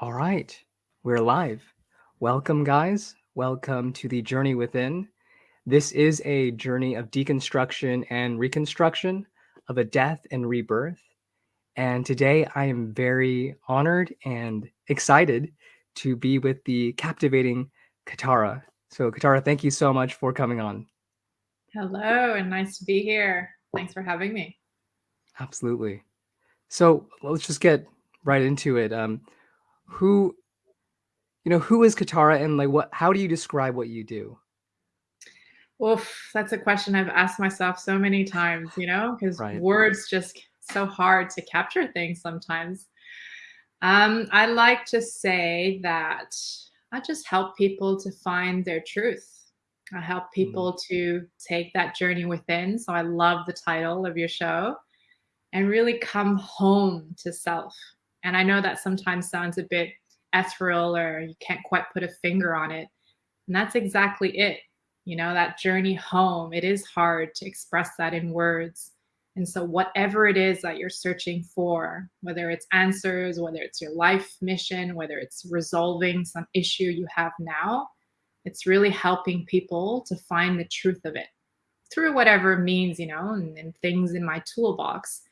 All right, we're live. Welcome, guys. Welcome to the Journey Within. This is a journey of deconstruction and reconstruction of a death and rebirth. And today I am very honored and excited to be with the captivating Katara. So, Katara, thank you so much for coming on. Hello, and nice to be here. Thanks for having me. Absolutely. So, let's just get right into it. Um, who you know who is katara and like what how do you describe what you do Oof, that's a question I've asked myself so many times, you know, because right words just so hard to capture things sometimes. Um, I like to say that I just help people to find their truth. I help Mm, people to take that journey within. So I love the title of your show and really come home to self. And I know that sometimes sounds a bit ethereal or you can't quite put a finger on it. And that's exactly it. You know, that journey home, it is hard to express that in words. And so, whatever it is that you're searching for, whether it's answers, whether it's your life mission, whether it's resolving some issue you have now, it's really helping people to find the truth of it through whatever means, you know, and, and things in my toolbox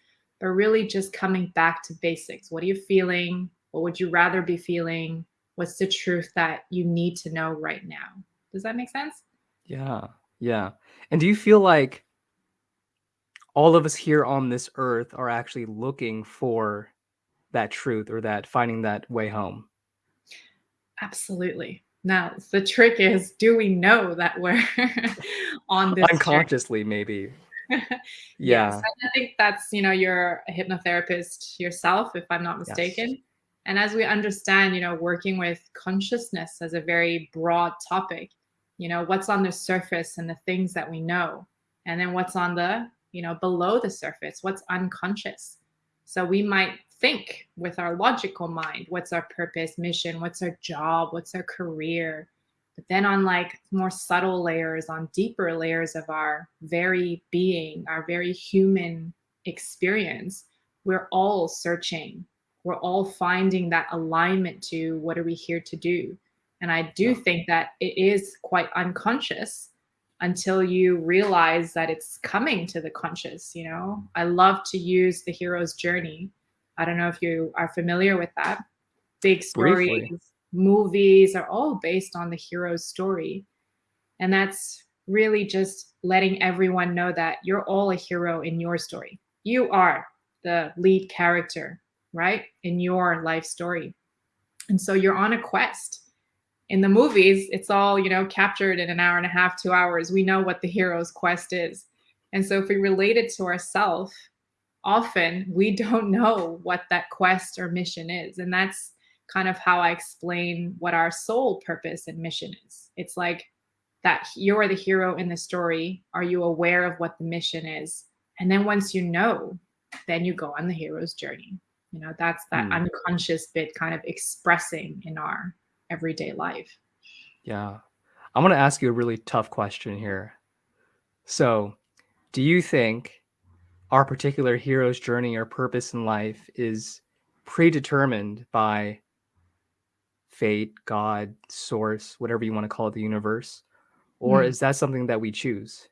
but really just coming back to basics. What are you feeling? What would you rather be feeling? What's the truth that you need to know right now? Does that make sense? yeah yeah and do you feel like all of us here on this earth are actually looking for that truth or that finding that way home Absolutely. Now, the trick is do we know that we're on this journey? unconsciously maybe Yes, yeah I think that's, you know, you're a hypnotherapist yourself, if I'm not yes mistaken. And as we understand, you know, working with consciousness as a very broad topic, you know, what's on the surface and the things that we know, and then what's on the, you know, below the surface, what's unconscious. So we might think with our logical mind, what's our purpose, mission, what's our job, what's our career, but then on like more subtle layers, on deeper layers of our very being, our very human experience, we're all searching. We're all finding that alignment to what are we here to do. And I do think that it is quite unconscious until you realize that it's coming to the conscious, you know. I love to use the hero's journey. I don't know if you are familiar with that big briefly stories, movies are all based on the hero's story. And that's really just letting everyone know that you're all a hero in your story. You are the lead character, right? In your life story. And so you're on a quest. In the movies, it's all, you know, captured in an hour and a half, two hours. We know what the hero's quest is. And so if we relate it to ourselves, often we don't know what that quest or mission is. And that's kind of how I explain what our soul purpose and mission is. It's like that you're the hero in the story. Are you aware of what the mission is? And then once you know, then you go on the hero's journey. You know, that's that Hmm. unconscious bit kind of expressing in our everyday life. yeah i'm going to ask you a really tough question here so do you think our particular hero's journey or purpose in life is predetermined by fate, God, source, whatever you want to call it, the universe? Or Hmm. is that something that we choose?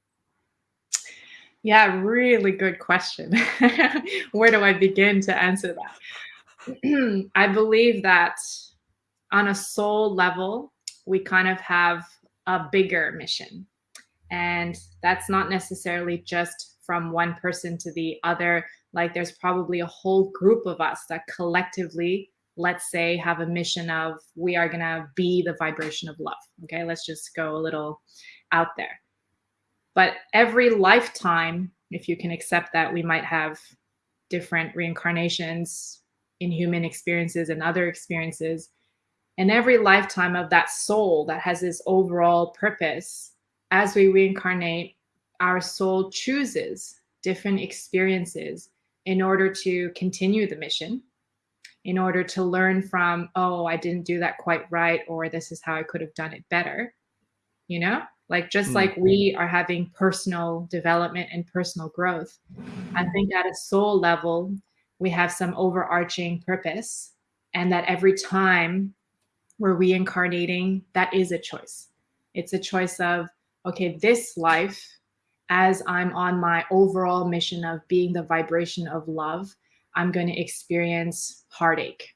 Yeah, really good question. Where do I begin to answer that? I believe that on a soul level, we kind of have a bigger mission. And that's not necessarily just from one person to the other. Like there's probably a whole group of us that collectively, let's say, have a mission of we are going to be the vibration of love. Okay, let's just go a little out there. But every lifetime, if you can accept that, we might have different reincarnations in human experiences and other experiences and every lifetime of that soul that has this overall purpose, as we reincarnate, our soul chooses different experiences in order to continue the mission, in order to learn from, oh, I didn't do that quite right, or this is how I could have done it better. You know, like just Hmm. like we are having personal development and personal growth, I think at a soul level, we have some overarching purpose and that every time we're reincarnating, that is a choice. It's a choice of, okay, this life, as I'm on my overall mission of being the vibration of love, I'm going to experience heartache.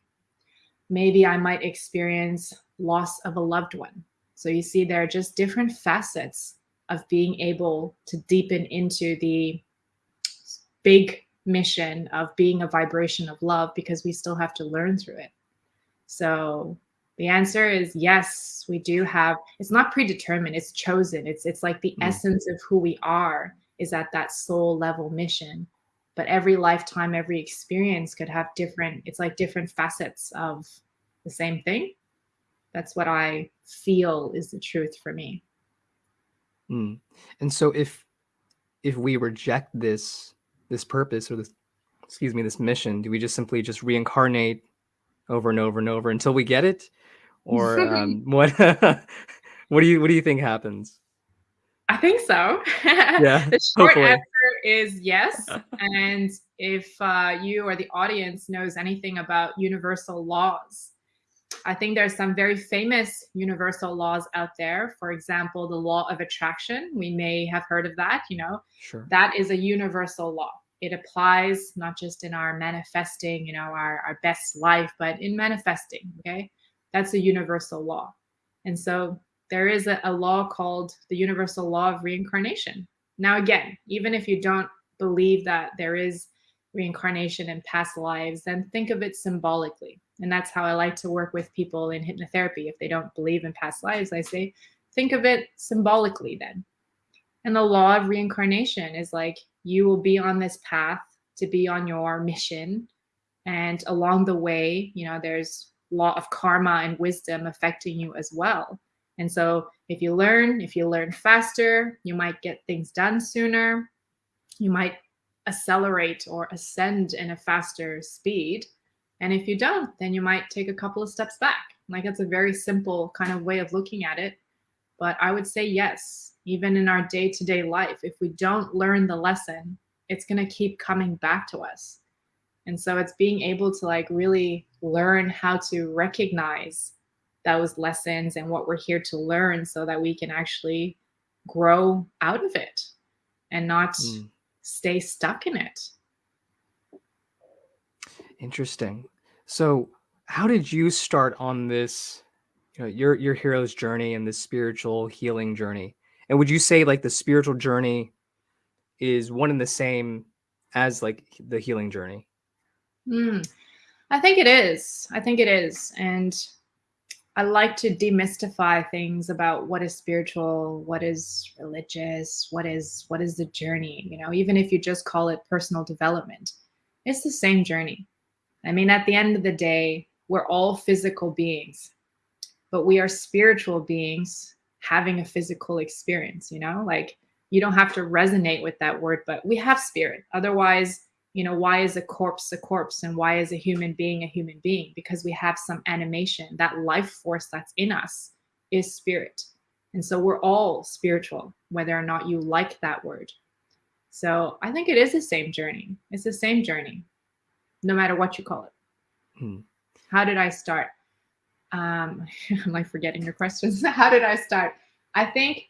Maybe I might experience loss of a loved one. So you see, there are just different facets of being able to deepen into the big mission of being a vibration of love because we still have to learn through it. So the answer is yes, we do have it's not predetermined, it's chosen. It's it's like the mm. essence of who we are is at that soul level mission. But every lifetime, every experience could have different, it's like different facets of the same thing. That's what I feel is the truth for me. Mm. And so if if we reject this this purpose or this excuse me this mission do we just simply just reincarnate over and over and over until we get it or um, what what do you what do you think happens i think so yeah the short hopefully. answer is yes and if uh, you or the audience knows anything about universal laws I think there's some very famous universal laws out there. For example, the law of attraction. We may have heard of that, you know. Sure. That is a universal law. It applies not just in our manifesting, you know, our, our best life, but in manifesting. Okay. That's a universal law. And so there is a, a law called the universal law of reincarnation. Now, again, even if you don't believe that there is reincarnation in past lives, then think of it symbolically and that's how I like to work with people in hypnotherapy. If they don't believe in past lives, I say, think of it symbolically then. And the law of reincarnation is like you will be on this path to be on your mission. And along the way, you know, there's law of karma and wisdom affecting you as well. And so if you learn, if you learn faster, you might get things done sooner. You might accelerate or ascend in a faster speed. And if you don't, then you might take a couple of steps back. Like it's a very simple kind of way of looking at it. But I would say yes, even in our day to day life, if we don't learn the lesson, it's going to keep coming back to us. And so it's being able to like really learn how to recognize those lessons and what we're here to learn so that we can actually grow out of it and not mm. stay stuck in it. Interesting. So, how did you start on this, you know, your your hero's journey and this spiritual healing journey? And would you say like the spiritual journey is one and the same as like the healing journey? Mm, I think it is. I think it is. And I like to demystify things about what is spiritual, what is religious, what is what is the journey, you know, even if you just call it personal development. It's the same journey. I mean, at the end of the day, we're all physical beings, but we are spiritual beings having a physical experience, you know? Like, you don't have to resonate with that word, but we have spirit. Otherwise, you know, why is a corpse a corpse and why is a human being a human being? Because we have some animation. That life force that's in us is spirit. And so we're all spiritual, whether or not you like that word. So I think it is the same journey. It's the same journey no matter what you call it. Hmm. How did I start? Um, I'm like forgetting your questions. How did I start? I think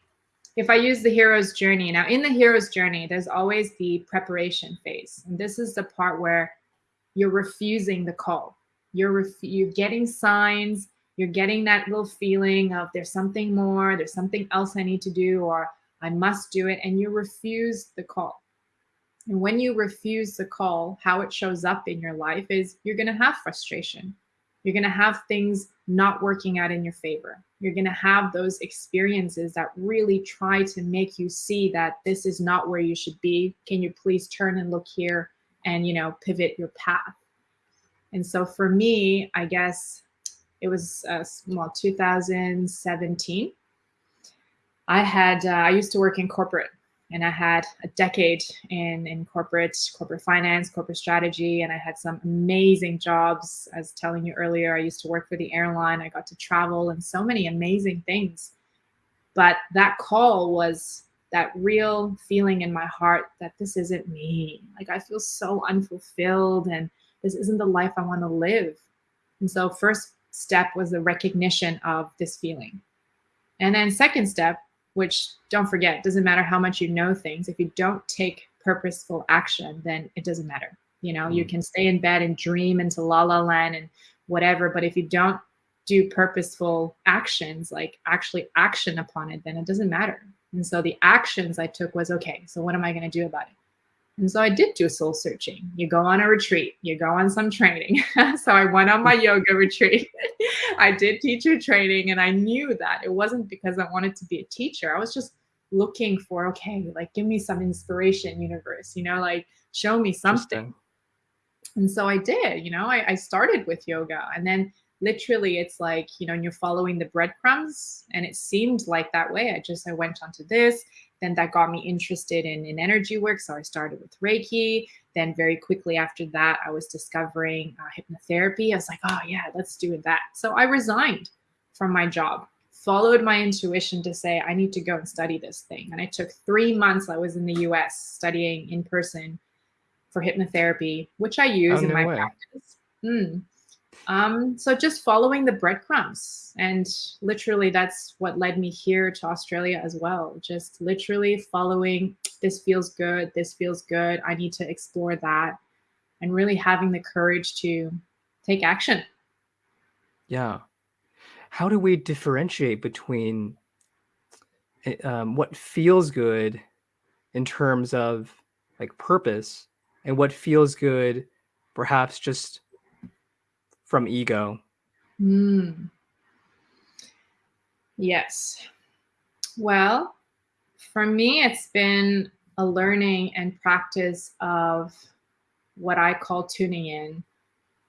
if I use the hero's journey, now in the hero's journey, there's always the preparation phase. And this is the part where you're refusing the call. You're, you're getting signs, you're getting that little feeling of there's something more, there's something else I need to do, or I must do it. And you refuse the call. And when you refuse the call, how it shows up in your life is you're going to have frustration. You're going to have things not working out in your favor. You're going to have those experiences that really try to make you see that this is not where you should be. Can you please turn and look here and, you know, pivot your path? And so for me, I guess it was uh, well 2017. I had uh, I used to work in corporate and I had a decade in in corporate corporate finance, corporate strategy, and I had some amazing jobs. As telling you earlier, I used to work for the airline. I got to travel and so many amazing things. But that call was that real feeling in my heart that this isn't me. Like I feel so unfulfilled and this isn't the life I want to live. And so first step was the recognition of this feeling. And then second step, which don't forget, doesn't matter how much you know things, if you don't take purposeful action, then it doesn't matter. You know, mm. you can stay in bed and dream into la la land and whatever, but if you don't do purposeful actions, like actually action upon it, then it doesn't matter. And so the actions I took was okay, so what am I going to do about it? And so I did do soul searching. You go on a retreat, you go on some training. so I went on my yoga retreat. I did teacher training, and I knew that it wasn't because I wanted to be a teacher. I was just looking for, okay, like give me some inspiration, universe, you know, like show me something. And so I did, you know, I, I started with yoga and then literally it's like you know you're following the breadcrumbs and it seemed like that way i just i went onto this then that got me interested in, in energy work. So i started with reiki. Then very quickly after that i was discovering uh, hypnotherapy. I was like oh yeah let's do that. So i resigned from my job followed my intuition to say i need to go and study this thing. And i took three months i was in the us studying in person for hypnotherapy which i use oh, in no my way. practice. Mm. Um, so just following the breadcrumbs. And literally, that's what led me here to Australia as well. Just literally following this feels good, this feels good. I need to explore that. And really having the courage to take action. Yeah. How do we differentiate between eh, um, what feels good in terms of like purpose and what feels good perhaps just from ego? Mm. Yes. Well, for me, it's been a learning and practice of what I call tuning in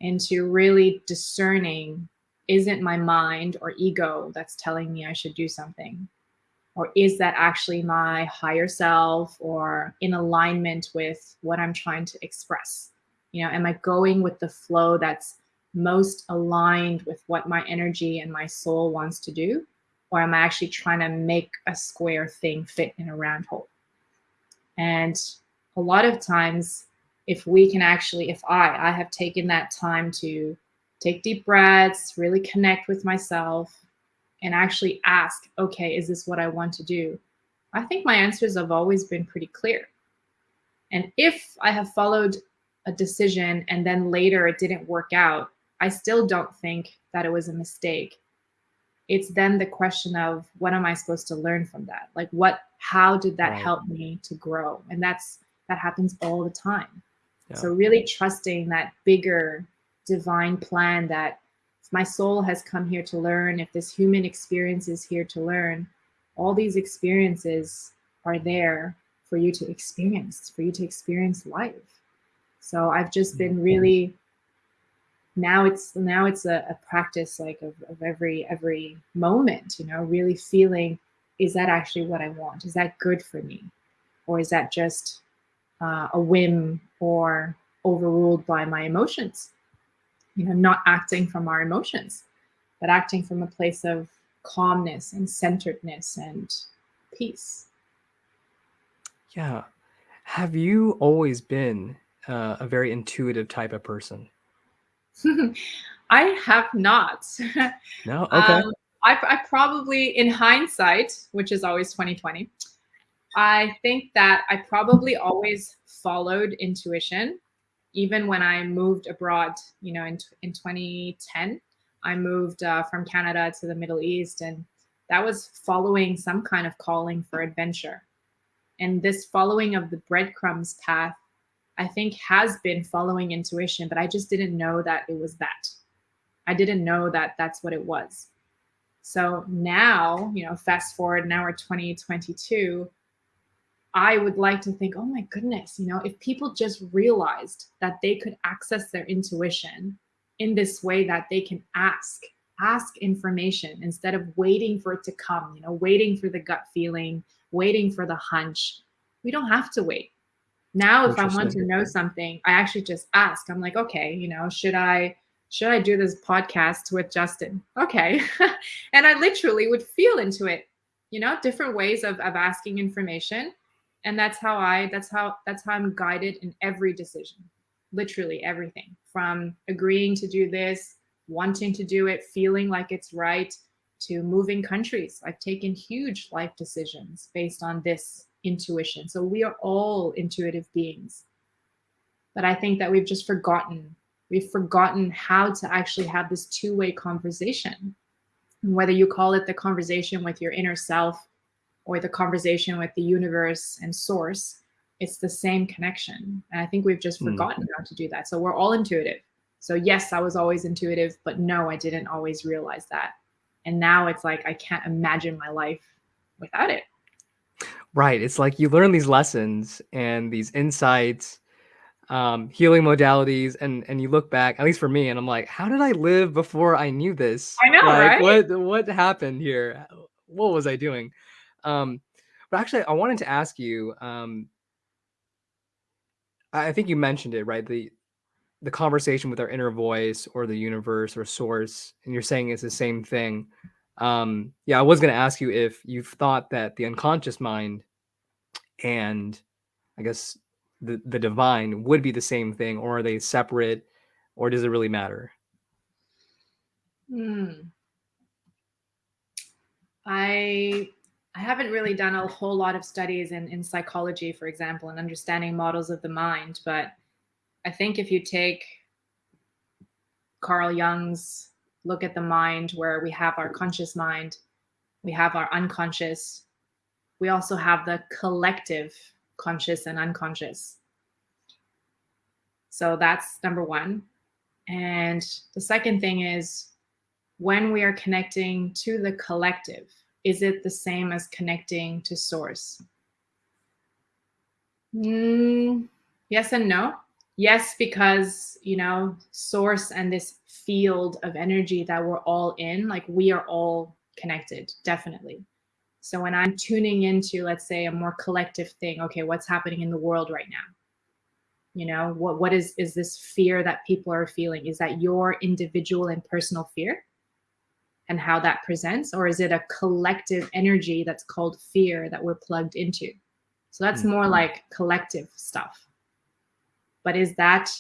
into really discerning isn't my mind or ego that's telling me I should do something? Or is that actually my higher self or in alignment with what I'm trying to express? You know, am I going with the flow that's most aligned with what my energy and my soul wants to do? Or am I actually trying to make a square thing fit in a round hole? And a lot of times, if we can actually, if I, I have taken that time to take deep breaths, really connect with myself, and actually ask, okay, is this what I want to do? I think my answers have always been pretty clear. And if I have followed a decision and then later it didn't work out, I still don't think that it was a mistake. It's then the question of what am I supposed to learn from that? Like what how did that right. help me to grow? And that's that happens all the time. Yeah. So really trusting that bigger divine plan that my soul has come here to learn, if this human experience is here to learn, all these experiences are there for you to experience, for you to experience life. So I've just been really now it's now it's a, a practice like of, of every every moment you know really feeling is that actually what i want? Is that good for me? Or is that just uh, a whim or overruled by my emotions? You know not acting from our emotions but acting from a place of calmness and centeredness and peace. Yeah. Have you always been uh, a very intuitive type of person I have not. No. Okay. Um, I, I probably, in hindsight, which is always 2020, I think that I probably always followed intuition, even when I moved abroad. You know, in in 2010, I moved uh, from Canada to the Middle East, and that was following some kind of calling for adventure. And this following of the breadcrumbs path I think has been following intuition, but I just didn't know that it was that. I didn't know that that's what it was. So now, you know, fast forward, now we're 2022. I would like to think, oh my goodness, you know, if people just realized that they could access their intuition in this way that they can ask, ask information instead of waiting for it to come, you know, waiting for the gut feeling, waiting for the hunch. We don't have to wait. Now, if I want to know something, I actually just ask. I'm like, okay, you know, should I should I do this podcast with Justin? Okay. and I literally would feel into it, you know, different ways of, of asking information. And that's how I that's how that's how I'm guided in every decision. Literally everything from agreeing to do this, wanting to do it, feeling like it's right, to moving countries. I've taken huge life decisions based on this intuition. So we are all intuitive beings. But I think that we've just forgotten. We've forgotten how to actually have this two way conversation. And whether you call it the conversation with your inner self or the conversation with the universe and source, it's the same connection. And I think we've just hmm. forgotten mm. how to do that. So we're all intuitive. So yes, I was always intuitive, but no, I didn't always realize that. And now it's like I can't imagine my life without it. Right. It's like you learn these lessons and these insights, um, healing modalities, and and you look back, at least for me, and I'm like, how did I live before I knew this? I know, like, right? What what happened here? What was I doing? Um, but actually, I wanted to ask you. Um, I think you mentioned it, right? The the conversation with our inner voice or the universe or source, and you're saying it's the same thing. Um, yeah, I was going to ask you if you've thought that the unconscious mind and I guess the the divine would be the same thing, or are they separate, or does it really matter? Hmm. I I haven't really done a whole lot of studies in, in psychology, for example, and understanding models of the mind, but I think if you take Carl Jung's look at the mind, where we have our conscious mind, we have our unconscious, we also have the collective conscious and unconscious. So that's number one. And the second thing is when we are connecting to the collective, is it the same as connecting to source? Mm, yes and no yes because you know source and this field of energy that we're all in like we are all connected definitely. So when i'm tuning into let's say a more collective thing okay what's happening in the world right now? You know what what is is this fear that people are feeling? Is that your individual and personal fear? And how that presents or is it a collective energy that's called fear that we're plugged into? So that's mm-hmm. more like collective stuff but is that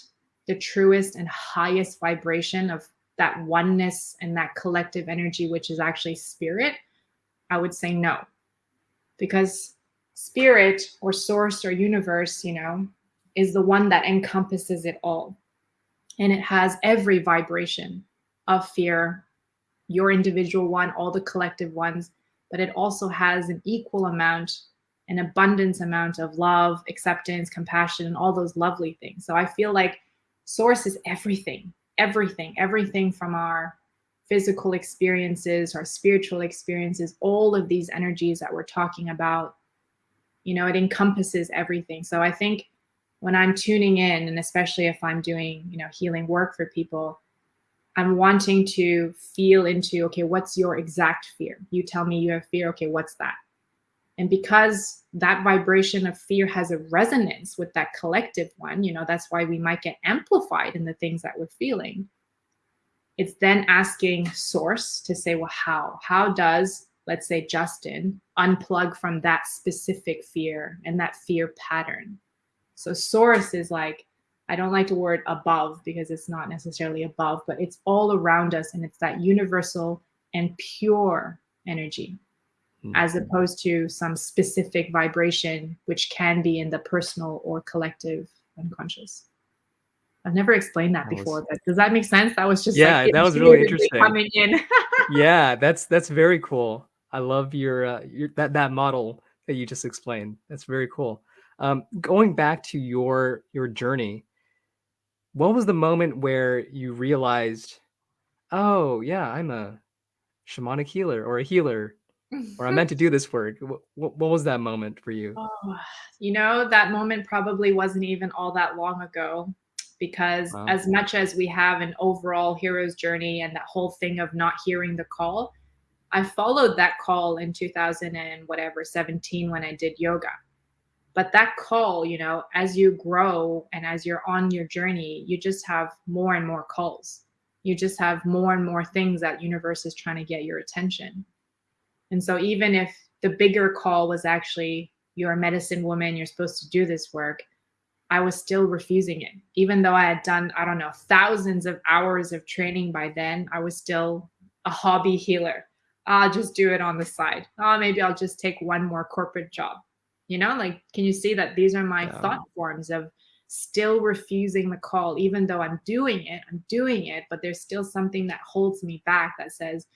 the truest and highest vibration of that oneness and that collective energy, which is actually spirit? I would say no. Because spirit or source or universe, you know, is the one that encompasses it all. And it has every vibration of fear, your individual one, all the collective ones, but it also has an equal amount an abundance amount of love, acceptance, compassion, and all those lovely things. So I feel like source is everything, everything, everything from our physical experiences, our spiritual experiences, all of these energies that we're talking about, you know, it encompasses everything. So I think when I'm tuning in, and especially if I'm doing, you know, healing work for people, I'm wanting to feel into, okay, what's your exact fear? You tell me you have fear. Okay, what's that? And because that vibration of fear has a resonance with that collective one, you know, that's why we might get amplified in the things that we're feeling. It's then asking source to say, well, how? How does, let's say, Justin unplug from that specific fear and that fear pattern? So, source is like, I don't like the word above because it's not necessarily above, but it's all around us and it's that universal and pure energy mm-hmm. as opposed to some specific vibration, which can be in the personal or collective unconscious. I've never explained that, that before, was... but does that make sense? That was just yeah, like that was really interesting. Coming in. yeah, that's that's very cool. I love your uh, your that that model that you just explained. That's very cool. Um, going back to your your journey, what was the moment where you realized, oh yeah, I'm a shamanic healer or a healer or I meant to do this work. What, what was that moment for you? Oh, you know, that moment probably wasn't even all that long ago because wow. as much as we have an overall hero's journey and that whole thing of not hearing the call, I followed that call in 2000 and whatever 17 when I did yoga. But that call, you know, as you grow and as you're on your journey, you just have more and more calls. You just have more and more things that universe is trying to get your attention. And so even if the bigger call was actually you're a medicine woman, you're supposed to do this work, I was still refusing it. Even though I had done, I don't know, thousands of hours of training by then, I was still a hobby healer. I'll just do it on the side. Oh, maybe I'll just take one more corporate job. You know, like, can you see that these are my yeah. thought forms of still refusing the call, even though I'm doing it, I'm doing it, but there's still something that holds me back that says,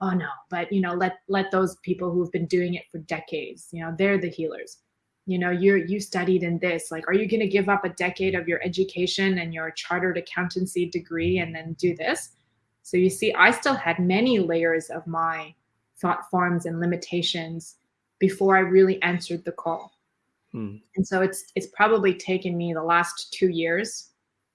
oh no, but you know, let let those people who've been doing it for decades, you know, they're the healers. You know, you're you studied in this. Like, are you gonna give up a decade of your education and your chartered accountancy degree and then do this? So you see, I still had many layers of my thought forms and limitations before I really answered the call. Hmm. And so it's it's probably taken me the last two years.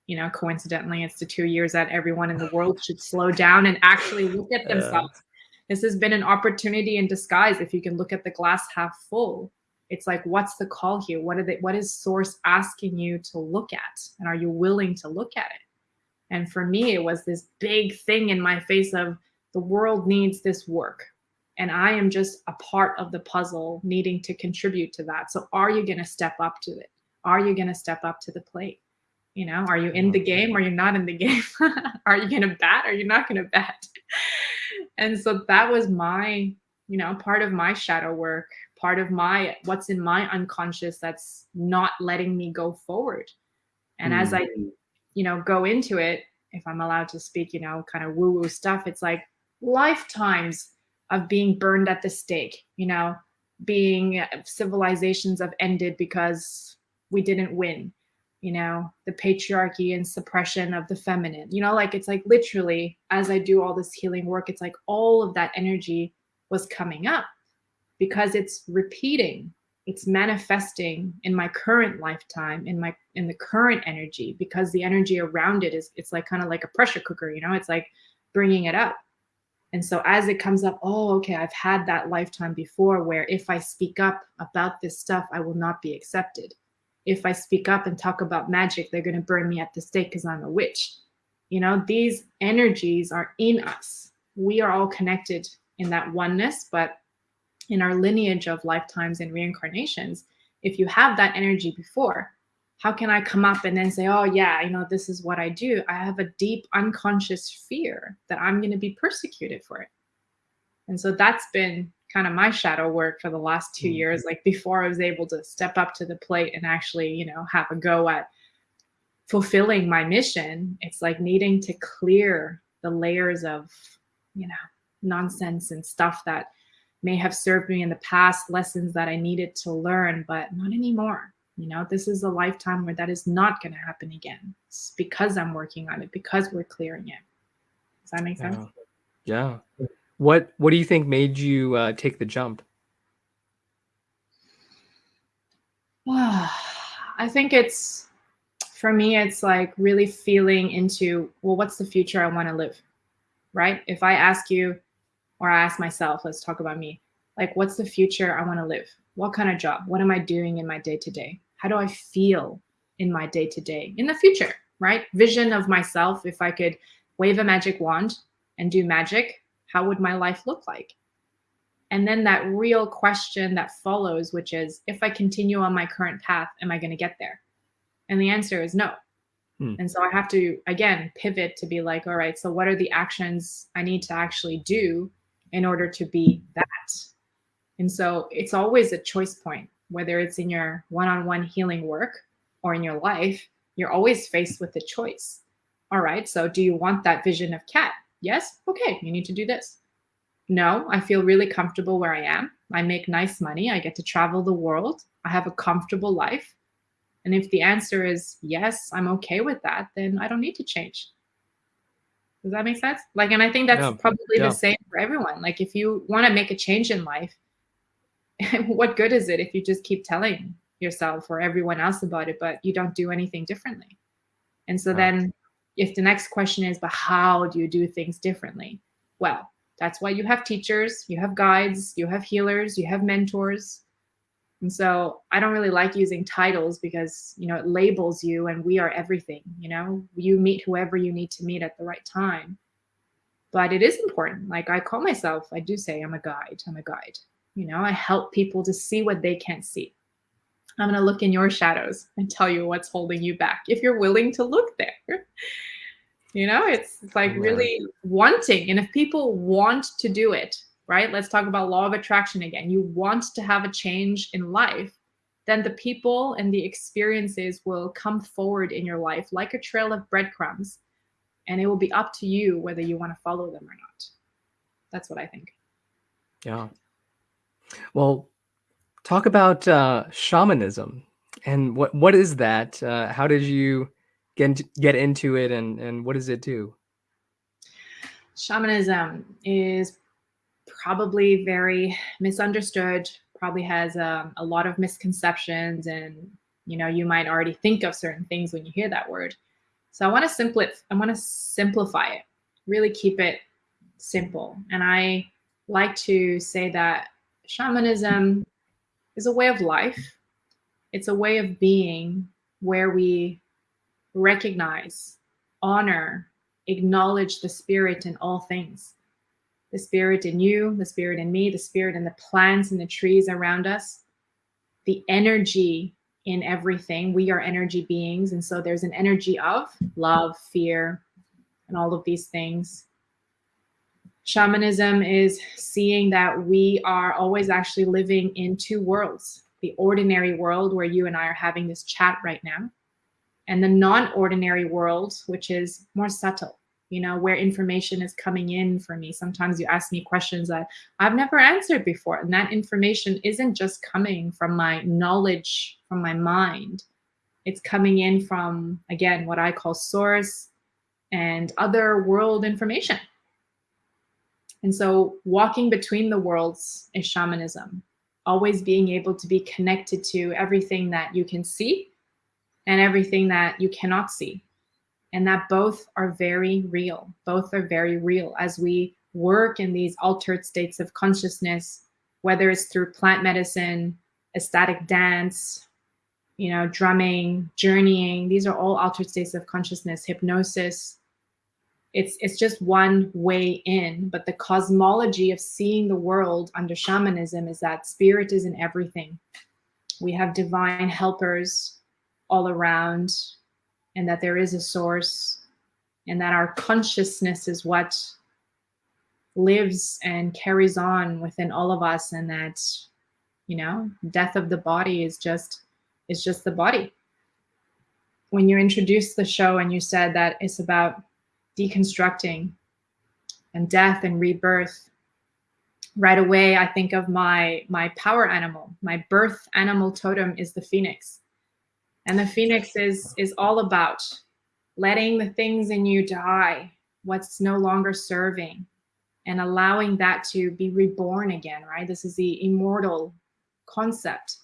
You know, coincidentally, it's the two years that everyone in the world should slow down and actually look at themselves. This has been an opportunity in disguise. If you can look at the glass half full, it's like, what's the call here? What are they, what is source asking you to look at? And are you willing to look at it? And for me, it was this big thing in my face of the world needs this work. And I am just a part of the puzzle needing to contribute to that. So are you going to step up to it? Are you going to step up to the plate? You know, are you in the game or you're not in the game? are you going to bat or you're not going to bat? And so that was my, you know, part of my shadow work, part of my what's in my unconscious that's not letting me go forward. And mm. as I, mm. you know, go into it, if I'm allowed to speak, you know, kind of woo-woo stuff, it's like lifetimes of being burned at the stake, you know, being uh, civilizations have ended because we didn't win, you know, the patriarchy and suppression of the feminine, you know, like it's like literally as I do all this healing work, it's like all of that energy was coming up because it's repeating it's manifesting in my current lifetime in my in the current energy because the energy around it is it's like kind of like a pressure cooker you know? It's like bringing it up. And so as it comes up, oh, okay, I've had that lifetime before where if I speak up about this stuff, I will not be accepted. If I speak up and talk about magic, they're going to burn me at the stake because I'm a witch. You know, these energies are in us. We are all connected in that oneness, but in our lineage of lifetimes and reincarnations, if you have that energy before, how can I come up and then say, oh, yeah, you know, this is what I do? I have a deep unconscious fear that I'm going to be persecuted for it. And so that's been kind of my shadow work for the last 2 mm-hmm. years. Like before I was able to step up to the plate and actually, you know, have a go at fulfilling my mission, it's like needing to clear the layers of, you know, nonsense and stuff that may have served me in the past, lessons that I needed to learn, but not anymore you know, this is a lifetime where that is not going to happen again. It's because I'm working on it, because we're clearing it. Does that make sense? Yeah. yeah. What What do you think made you uh, take the jump? I think it's for me. It's like really feeling into well, what's the future I want to live, right? If I ask you, or I ask myself, let's talk about me. Like, what's the future I want to live? What kind of job? What am I doing in my day to day? How do I feel in my day to day in the future, right? Vision of myself. If I could wave a magic wand and do magic, how would my life look like? And then that real question that follows, which is if I continue on my current path, am I going to get there? And the answer is no. Hmm. And so I have to, again, pivot to be like, all right, so what are the actions I need to actually do in order to be that? And so it's always a choice point whether it's in your one-on-one healing work or in your life, you're always faced with a choice. All right, so do you want that vision of cat? Yes? Okay, you need to do this. No, I feel really comfortable where I am. I make nice money. I get to travel the world. I have a comfortable life. And if the answer is yes, I'm okay with that, then I don't need to change. Does that make sense? Like, and I think that's yeah, probably yeah. the same for everyone. Like, if you want to make a change in life, what good is it if you just keep telling yourself or everyone else about it, but you don't do anything differently? And so right. then if the next question is, but how do you do things differently? Well, that's why you have teachers, you have guides, you have healers, you have mentors. And so I don't really like using titles because, you know, it labels you and we are everything, you know, you meet whoever you need to meet at the right time. But it is important. Like I call myself, I do say I'm a guide, I'm a guide. You know, I help people to see what they can't see. I'm going to look in your shadows and tell you what's holding you back if you're willing to look there. you know, it's, it's like really wanting. And if people want to do it, right? Let's talk about law of attraction again. You want to have a change in life, then the people and the experiences will come forward in your life like a trail of breadcrumbs. And it will be up to you whether you want to follow them or not. That's what I think. Yeah. Well, talk about uh, shamanism and what what is that? Uh, how did you get into, get into it, and and what does it do? Shamanism is probably very misunderstood. Probably has um, a lot of misconceptions, and you know you might already think of certain things when you hear that word. So I want to simplify. I want to simplify it. Really keep it simple, and I like to say that shamanism is a way of life. It's a way of being where we recognize, honor, acknowledge the spirit in all things. The spirit in you, the spirit in me, the spirit in the plants and the trees around us, the energy in everything. We are energy beings. And so there's an energy of love, fear, and all of these things. Shamanism is seeing that we are always actually living in two worlds, the ordinary world where you and I are having this chat right now, and the non-ordinary world, which is more subtle, you know, where information is coming in for me. Sometimes you ask me questions that I've never answered before, and that information isn't just coming from my knowledge, from my mind. It's coming in from, again, what I call source and other world information. And so walking between the worlds is shamanism, always being able to be connected to everything that you can see and everything that you cannot see. And that both are very real. Both are very real as we work in these altered states of consciousness, whether it's through plant medicine, ecstatic dance, you know, drumming, journeying. These are all altered states of consciousness, hypnosis, it's it's just one way in but the cosmology of seeing the world under shamanism is that spirit is in everything. We have divine helpers all around and that there is a source and that our consciousness is what lives and carries on within all of us and that you know death of the body is just is just the body. When you introduced the show and you said that it's about deconstructing and death and rebirth. Right away i think of my my power animal my birth animal totem is the phoenix. And the phoenix is is all about letting the things in you die what's no longer serving and allowing that to be reborn again right? This is the immortal concept.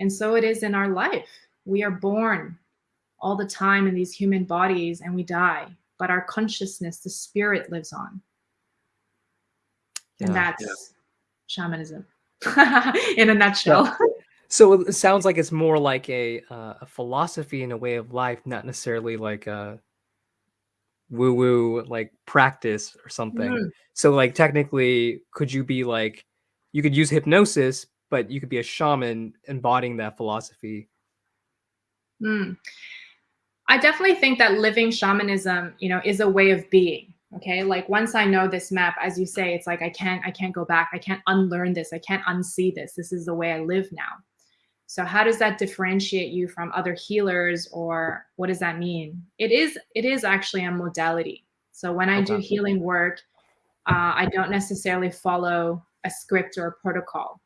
And so it is in our life. We are born all the time in these human bodies and we die but our consciousness, the spirit lives on. And that's yeah. shamanism in a nutshell. Yeah. So it sounds like it's more like a, uh, a philosophy and a way of life, not necessarily like a woo woo like practice or something. Mm. So like technically, could you be like, you could use hypnosis, but you could be a shaman embodying that philosophy. Mm. I definitely think that living shamanism, you know, is a way of being. Okay. Like once I know this map, as you say, it's like I can't, I can't go back. I can't unlearn this. I can't unsee this. This is the way I live now. So how does that differentiate you from other healers or what does that mean? It is, it is actually a modality. So when I do healing work, uh, I don't necessarily follow a script or a protocol.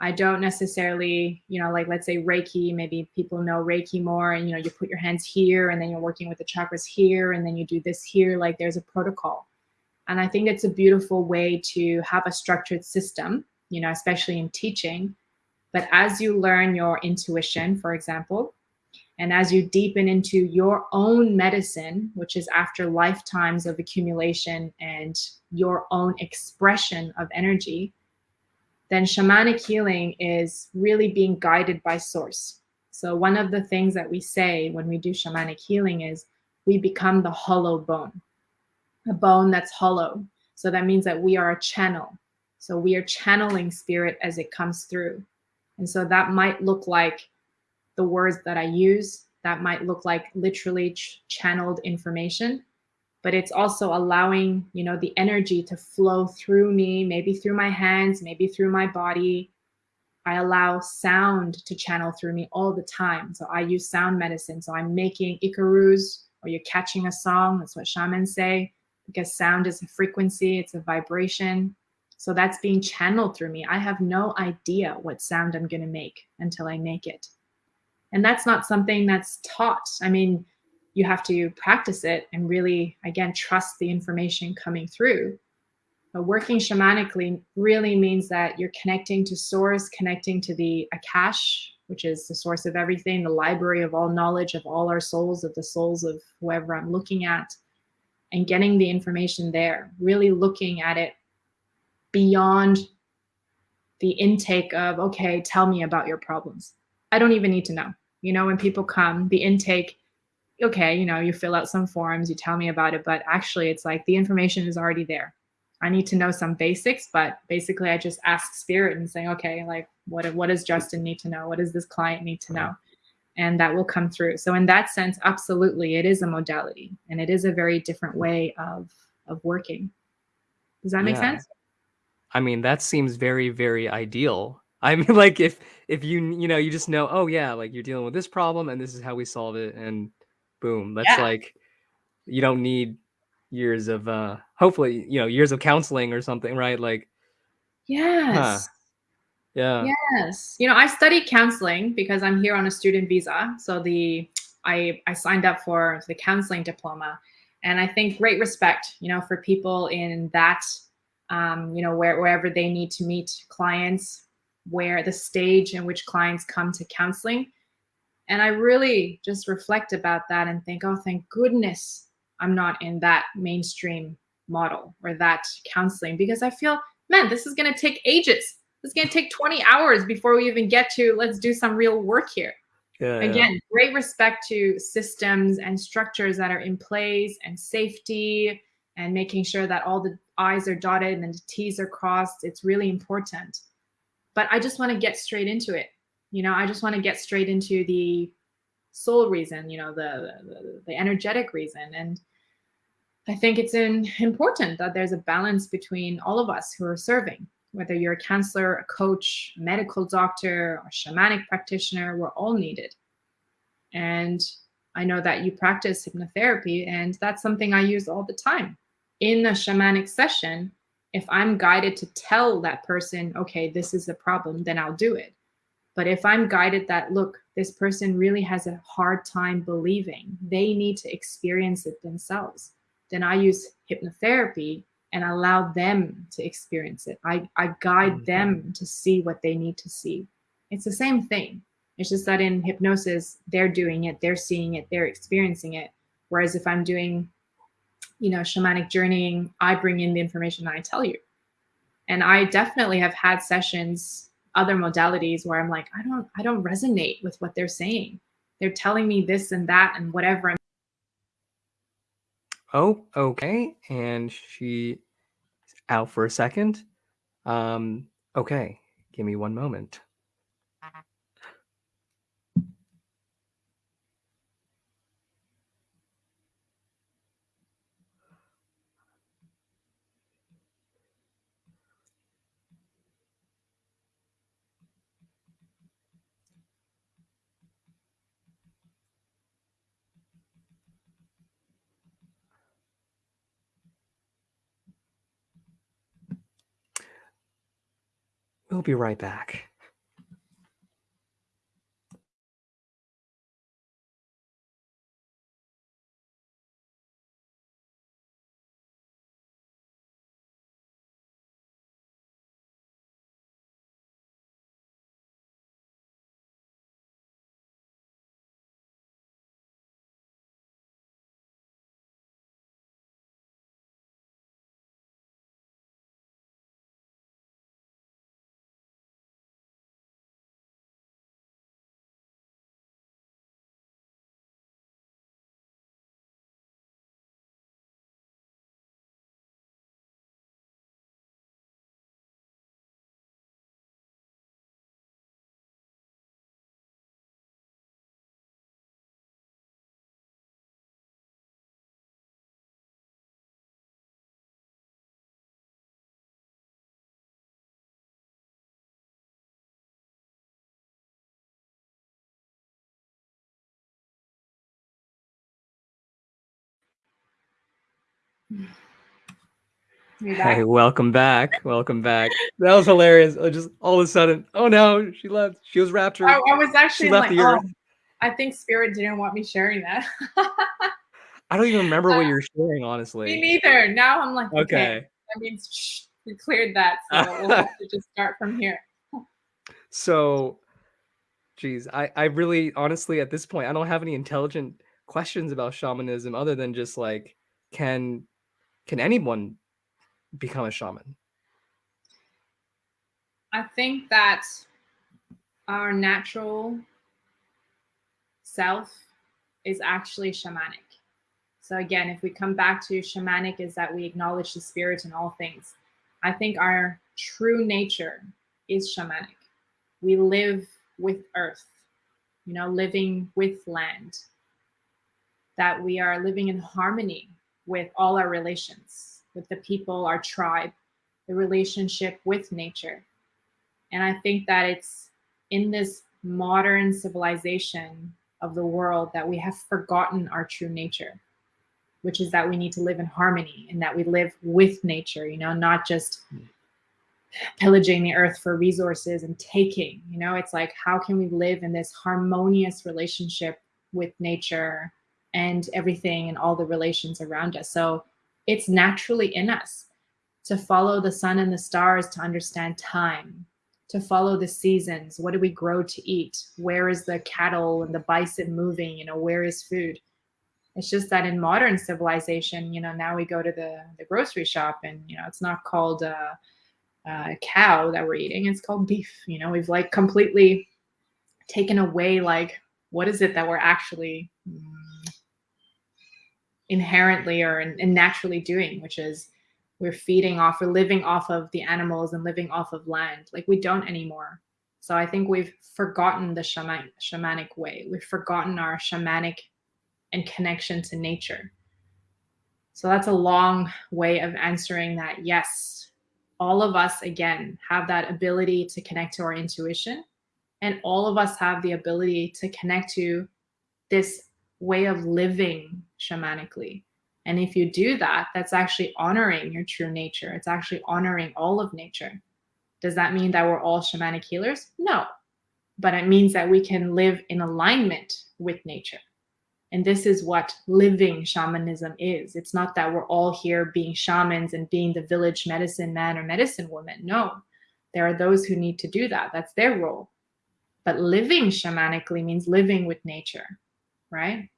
I don't necessarily, you know, like let's say Reiki, maybe people know Reiki more and, you know, you put your hands here and then you're working with the chakras here and then you do this here, like there's a protocol. And I think it's a beautiful way to have a structured system, you know, especially in teaching. But as you learn your intuition, for example, and as you deepen into your own medicine, which is after lifetimes of accumulation and your own expression of energy, then shamanic healing is really being guided by source. So one of the things that we say when we do shamanic healing is we become the hollow bone, a bone that's hollow. So that means that we are a channel. So we are channeling spirit as it comes through. And so that might look like the words that I use, that might look like literally ch channeled information, but it's also allowing, you know, the energy to flow through me, maybe through my hands, maybe through my body. I allow sound to channel through me all the time. So I use sound medicine. So I'm making icaros or you're catching a song. That's what shamans say because sound is a frequency, it's a vibration. So that's being channeled through me. I have no idea what sound I'm going to make until I make it. And that's not something that's taught. I mean, you have to practice it and really, again, trust the information coming through. But working shamanically really means that you're connecting to source, connecting to the Akash, which is the source of everything, the library of all knowledge of all our souls, of the souls of whoever I'm looking at, and getting the information there, really looking at it beyond the intake of, okay, tell me about your problems. I don't even need to know. You know, when people come, the intake, okay, you know, you fill out some forms, you tell me about it, but actually it's like the information is already there. I need to know some basics, but basically I just ask spirit and say, okay, like what, what does Justin need to know? What does this client need to know? And that will come through. So in that sense, absolutely, it is a modality and it is a very different way of, of working. Does that make sense? I mean, that seems very, very ideal. I mean, like if if you you know you just know, oh yeah, like you're dealing with this problem and this is how we solve it, and boom, that's Yeah. like you don't need years of uh hopefully you know years of counseling or something, right? Like, huh? Yes. Yeah. Yes. You know, I studied counseling because I'm here on a student visa. So the I I signed up for the counseling diploma, and I think great respect, you know, for people in that, um, you know, where wherever they need to meet clients, where the stage in which clients come to counseling, and I really just reflect about that and think, oh, thank goodness I'm not in that mainstream model or that counseling because I feel, man, this is going to take ages it's going to take 20 hours before we even get to let's do some real work here. Yeah, Again, yeah. great respect to systems and structures that are in place and safety and making sure that all the I's are dotted and the T's are crossed. It's really important. But I just want to get straight into it. You know, I just want to get straight into the soul reason, you know, the, the, the energetic reason. And I think it's in, important that there's a balance between all of us who are serving whether you're a counselor, a coach, a medical doctor, or shamanic practitioner, we're all needed. And I know that you practice hypnotherapy, and that's something I use all the time. In a shamanic session, if I'm guided to tell that person, okay, this is the problem, then I'll do it. But if I'm guided that, look, this person really has a hard time believing, they need to experience it themselves, then I use hypnotherapy and allow them to experience it. I, I guide mm -hmm. them to see what they need to see. It's the same thing. It's just that in hypnosis, they're doing it, they're seeing it, they're experiencing it. Whereas if I'm doing, you know, shamanic journeying, I bring in the information I tell you. And I definitely have had sessions, other modalities where I'm like, I don't, I don't resonate with what they're saying. They're telling me this and that and whatever. I'm Oh, okay. And she out for a second. Um, okay, give me one moment. We'll be right back. Hey, welcome back. Welcome back. That was hilarious. I just all of a sudden, oh no, she left. She was raptured. I, I was actually left like, oh, I think spirit didn't want me sharing that. I don't even remember what uh, you're sharing, honestly. Me neither. Now I'm like, okay, okay that means shh, we cleared that, so we'll have to just start from here. so, geez, I I really honestly at this point I don't have any intelligent questions about shamanism other than just like, can can anyone become a shaman? I think that our natural self is actually shamanic. So again, if we come back to shamanic is that we acknowledge the spirit in all things. I think our true nature is shamanic. We live with earth, you know, living with land. That we are living in harmony with all our relations with the people, our tribe, the relationship with nature. And I think that it's in this modern civilization of the world that we have forgotten our true nature, which is that we need to live in harmony and that we live with nature, you know, not just pillaging the earth for resources and taking, you know, it's like, how can we live in this harmonious relationship with nature and everything and all the relations around us? So it's naturally in us to follow the sun and the stars to understand time, to follow the seasons. What do we grow to eat? Where is the cattle and the bison moving? You know, where is food? It's just that in modern civilization, you know, now we go to the, the grocery shop and, you know, it's not called a, a cow that we're eating, it's called beef. You know, we've like completely taken away, like, what is it that we're actually inherently or and naturally doing, which is we're feeding off, we're living off of the animals and living off of land. Like we don't anymore. So I think we've forgotten the shaman, shamanic way. We've forgotten our shamanic and connection to nature. So that's a long way of answering that. Yes, all of us, again, have that ability to connect to our intuition. And all of us have the ability to connect to this way of living shamanically. And if you do that, that's actually honoring your true nature. It's actually honoring all of nature. Does that mean that we're all shamanic healers? No. But it means that we can live in alignment with nature. And this is what living shamanism is. It's not that we're all here being shamans and being the village medicine man or medicine woman. No, there are those who need to do that. That's their role. But living shamanically means living with nature right?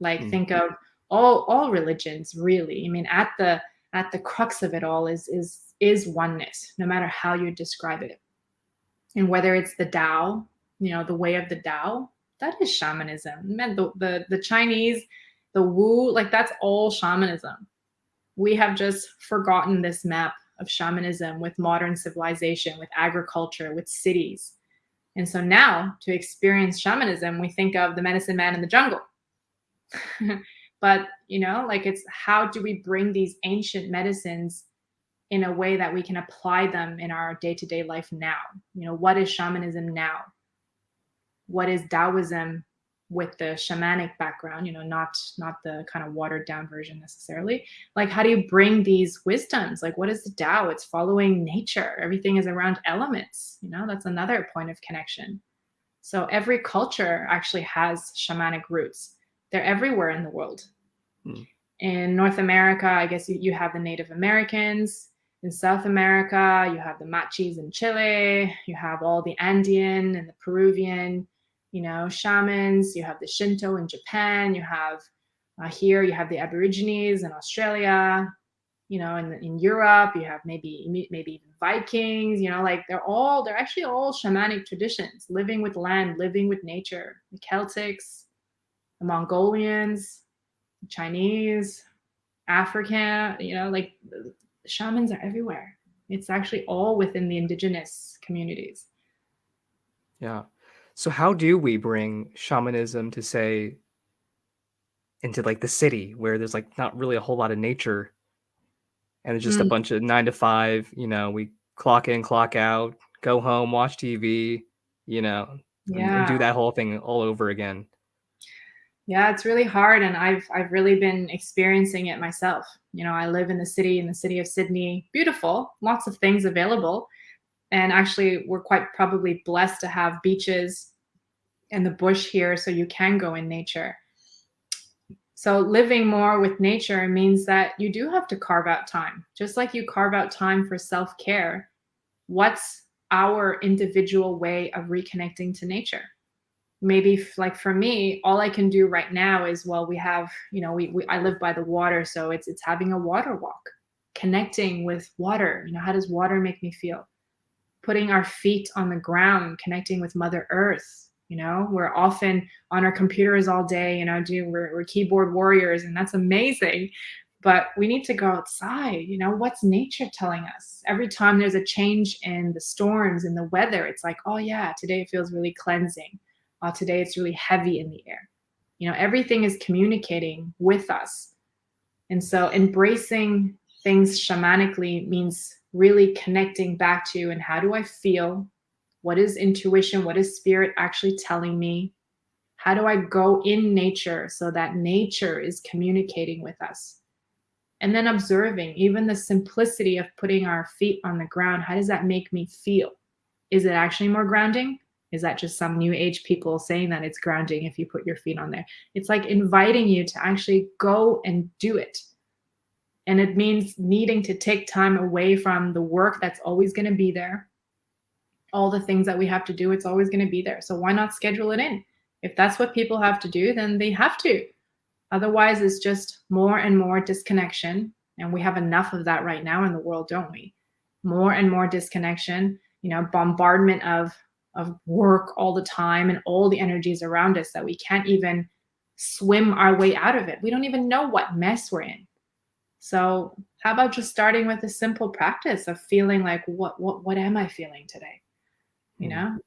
Like mm. think of all all religions really. I mean, at the at the crux of it all is is is oneness, no matter how you describe it. And whether it's the Tao, you know, the way of the Tao, that is shamanism. Man, the, the, the Chinese, the Wu, like that's all shamanism. We have just forgotten this map of shamanism with modern civilization, with agriculture, with cities. And so now to experience shamanism, we think of the medicine man in the jungle. But, you know, like it's how do we bring these ancient medicines in a way that we can apply them in our day to day life now? You know, what is shamanism now? What is Taoism with the shamanic background you know not not the kind of watered down version necessarily? Like how do you bring these wisdoms? Like what is the Tao? It's following nature. Everything is around elements you know? That's another point of connection. So every culture actually has shamanic roots they're everywhere in the world. Hmm. in north america i guess you, you have the native americans. In south america you have the machis in chile. You have all the andean and the peruvian you know, shamans, you have the Shinto in Japan, you have uh, here, you have the Aborigines in Australia, you know, in, in Europe, you have maybe, maybe even Vikings, you know, like they're all, they're actually all shamanic traditions, living with land, living with nature, the Celtics, the Mongolians, the Chinese, Africa, you know, like shamans are everywhere. It's actually all within the indigenous communities. Yeah. So how do we bring shamanism to say into like the city where there's like not really a whole lot of nature and it's just mm. a bunch of nine to five, you know, we clock in, clock out, go home, watch TV, you know, yeah. and, and do that whole thing all over again. Yeah, it's really hard and I've I've really been experiencing it myself. You know, I live in the city in the city of Sydney. Beautiful, lots of things available. And actually we're quite probably blessed to have beaches and the bush here so you can go in nature. So living more with nature means that you do have to carve out time. Just like you carve out time for self-care, what's our individual way of reconnecting to nature? Maybe like for me, all I can do right now is, well, we have, you know, we, we I live by the water, so it's it's having a water walk, connecting with water. You know, how does water make me feel? Putting our feet on the ground, connecting with Mother Earth. You know, we're often on our computers all day, you know, do we're, we're keyboard warriors, and that's amazing. But we need to go outside. You know, what's nature telling us? Every time there's a change in the storms and the weather, it's like, oh yeah, today it feels really cleansing uh, today it's really heavy in the air. You know, everything is communicating with us. And so embracing things shamanically means really connecting back to and how do I feel? What is intuition? What is spirit actually telling me? How do I go in nature so that nature is communicating with us? And then observing even the simplicity of putting our feet on the ground. How does that make me feel? Is it actually more grounding? Is that just some new age people saying that it's grounding if you put your feet on there? It's like inviting you to actually go and do it. And it means needing to take time away from the work that's always going to be there. All the things that we have to do, it's always going to be there. So why not schedule it in? If that's what people have to do, then they have to. Otherwise, it's just more and more disconnection. And we have enough of that right now in the world, don't we? More and more disconnection, you know, bombardment of of work all the time and all the energies around us that we can't even swim our way out of it. We don't even know what mess we're in. So how about just starting with a simple practice of feeling like, what, what, what am I feeling today? You hmm. know,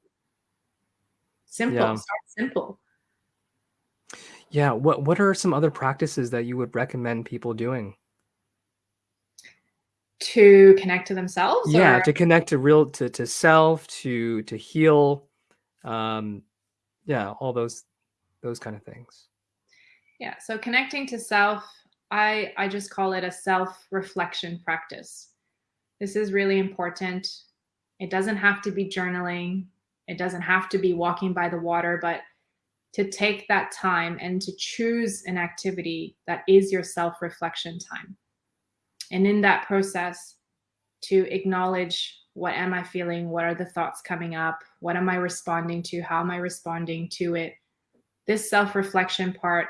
simple, yeah. start simple. Yeah. What, what are some other practices that you would recommend people doing? To connect to themselves yeah or? to connect to real to, to self to to heal um yeah all those those kind of things. Yeah so connecting to self i i just call it a self reflection practice. This is really important. It doesn't have to be journaling. It doesn't have to be walking by the water but to take that time and to choose an activity that is your self reflection time and in that process, to acknowledge what am I feeling? What are the thoughts coming up? What am I responding to? How am I responding to it? This self-reflection part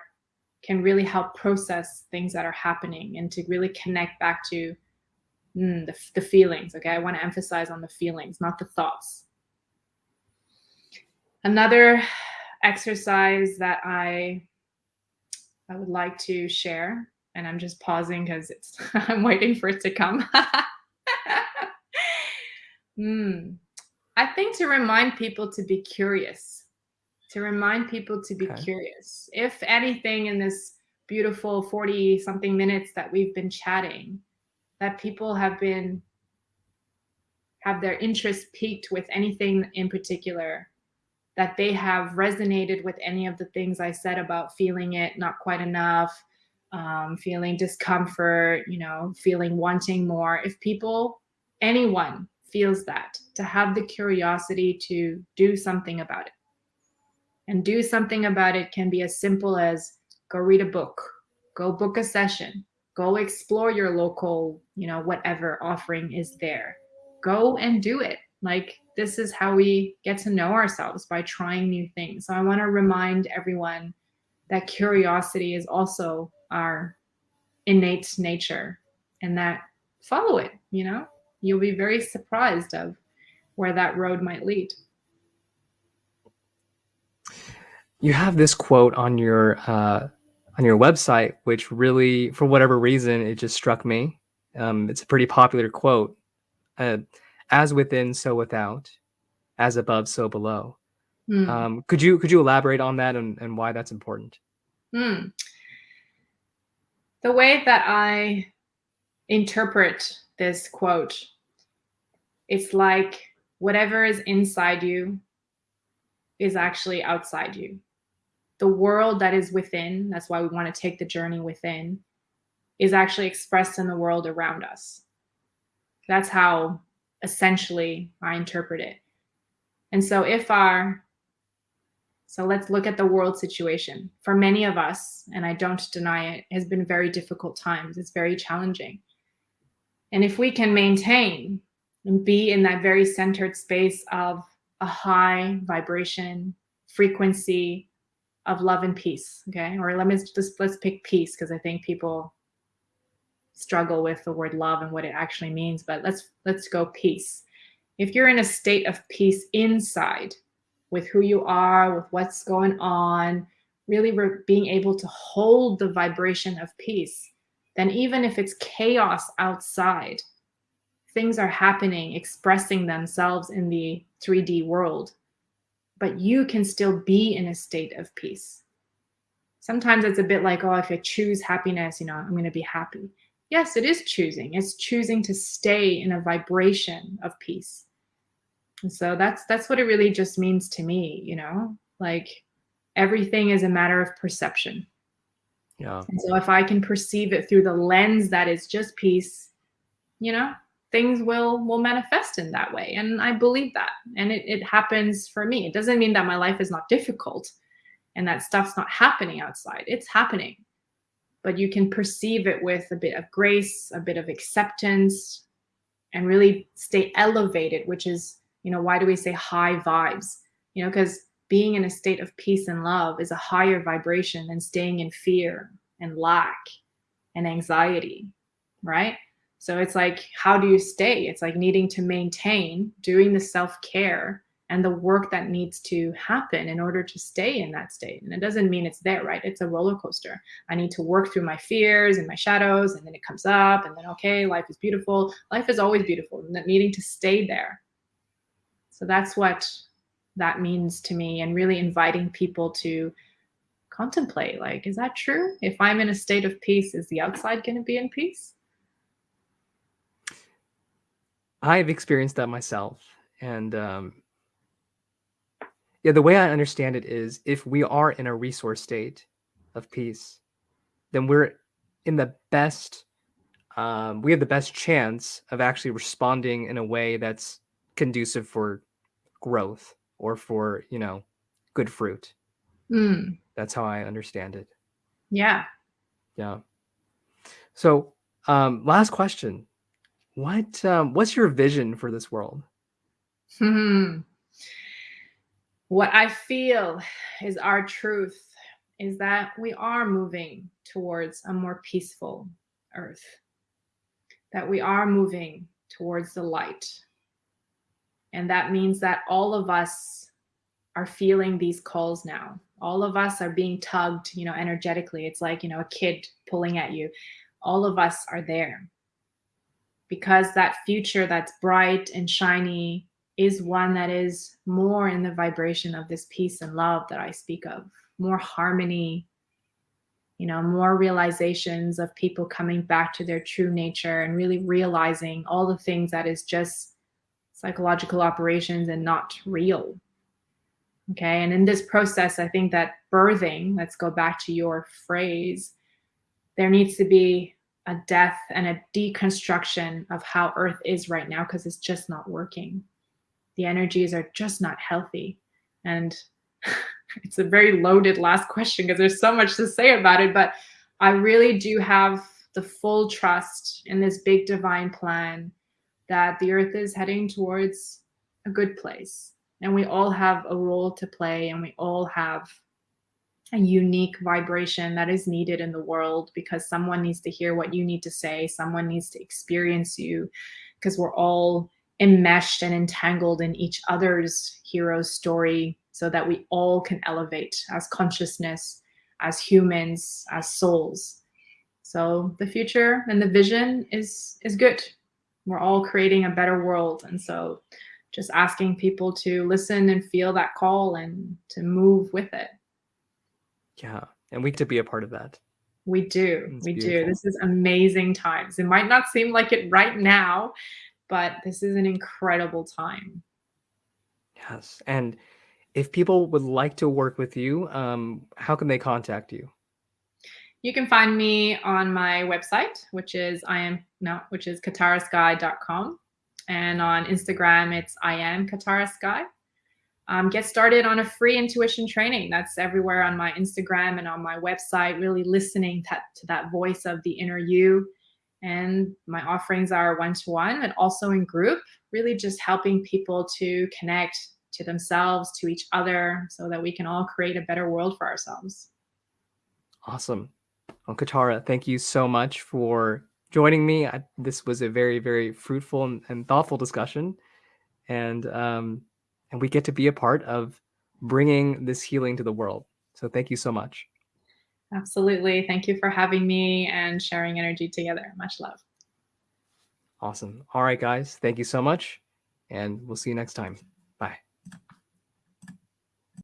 can really help process things that are happening and to really connect back to mm, the, the feelings. Okay, I want to emphasize on the feelings, not the thoughts. Another exercise that I I would like to share and I'm just pausing because it's I'm waiting for it to come. Hmm. I think to remind people to be curious, to remind people to be okay. curious. If anything in this beautiful 40 something minutes that we've been chatting, that people have been have their interest piqued with anything in particular, that they have resonated with any of the things I said about feeling it not quite enough, um, feeling discomfort, you know, feeling wanting more. If people, anyone feels that, to have the curiosity to do something about it. And do something about it can be as simple as go read a book, go book a session, go explore your local, you know, whatever offering is there. Go and do it. Like this is how we get to know ourselves by trying new things. So I want to remind everyone that curiosity is also our innate nature and that follow it, you know, you'll be very surprised of where that road might lead. You have this quote on your uh, on your website, which really, for whatever reason, it just struck me. Um, it's a pretty popular quote. Uh, as within, so without. As above, so below. Mm. Um, could you could you elaborate on that and, and why that's important? Mm the way that I interpret this quote, it's like whatever is inside you is actually outside you. the world that is within, that's why we want to take the journey within, is actually expressed in the world around us. That's how essentially I interpret it. And so if our so let's look at the world situation. For many of us, and I don't deny it, has been very difficult times. It's very challenging. And if we can maintain and be in that very centered space of a high vibration, frequency of love and peace, okay? Or let me just let's pick peace because I think people struggle with the word love and what it actually means, but let's let's go peace. If you're in a state of peace inside with who you are, with what's going on, really being able to hold the vibration of peace, then even if it's chaos outside, things are happening, expressing themselves in the 3D world, but you can still be in a state of peace. Sometimes it's a bit like, oh, if I choose happiness, you know, I'm going to be happy yes, it is choosing. It's choosing to stay in a vibration of peace. And so that's that's what it really just means to me, you know? Like everything is a matter of perception. Yeah. And so if I can perceive it through the lens that is just peace, you know, things will will manifest in that way. And I believe that. And it, it happens for me. It doesn't mean that my life is not difficult and that stuff's not happening outside. It's happening but you can perceive it with a bit of grace, a bit of acceptance, and really stay elevated, which is, you know, why do we say high vibes? You know, because being in a state of peace and love is a higher vibration than staying in fear and lack and anxiety, right? So it's like, how do you stay? It's like needing to maintain doing the self care and the work that needs to happen in order to stay in that state. And it doesn't mean it's there, right? It's a roller coaster. I need to work through my fears and my shadows, and then it comes up, and then, okay, life is beautiful. Life is always beautiful, needing to stay there. So that's what that means to me, and really inviting people to contemplate like, is that true? If I'm in a state of peace, is the outside going to be in peace? I've experienced that myself. And um, yeah, the way I understand it is if we are in a resource state of peace, then we're in the best, um, we have the best chance of actually responding in a way that's conducive for growth or for, you know, good fruit. Mm. That's how I understand it. Yeah. Yeah. So, um, last question. What um, what's your vision for this world? Hmm what I feel is our truth is that we are moving towards a more peaceful earth, that we are moving towards the light. And that means that all of us are feeling these calls now. All of us are being tugged, you know, energetically. It's like, you know, a kid pulling at you. All of us are there because that future that's bright and shiny is one that is more in the vibration of this peace and love that I speak of, more harmony, you know, more realizations of people coming back to their true nature and really realizing all the things that is just psychological operations and not real. Okay. And in this process, I think that birthing, let's go back to your phrase, there needs to be a death and a deconstruction of how Earth is right now because it's just not working the energies are just not healthy. And it's a very loaded last question because there's so much to say about it, but I really do have the full trust in this big divine plan that the earth is heading towards a good place. And we all have a role to play and we all have a unique vibration that is needed in the world because someone needs to hear what you need to say. Someone needs to experience you because we're all enmeshed and entangled in each other's hero story so that we all can elevate as consciousness, as humans, as souls. So the future and the vision is is good. We're all creating a better world. And so just asking people to listen and feel that call and to move with it. Yeah. And we get to be a part of that. We do. It's we beautiful. do. This is amazing times. It might not seem like it right now, but this is an incredible time. Yes. And if people would like to work with you, um, how can they contact you? You can find me on my website, which is I am no, which is katarasky.com. And on Instagram, it's I am katarasky. Um, get started on a free intuition training. That's everywhere on my Instagram and on my website, really listening to, to that voice of the inner you. And my offerings are one to one and also in group, really just helping people to connect to themselves, to each other, so that we can all create a better world for ourselves. Awesome. Well, Katara, thank you so much for joining me. I, this was a very, very fruitful and, and thoughtful discussion. And um, and we get to be a part of bringing this healing to the world. So thank you so much. Absolutely. Thank you for having me and sharing energy together. Much love. Awesome. All right, guys. Thank you so much. And we'll see you next time.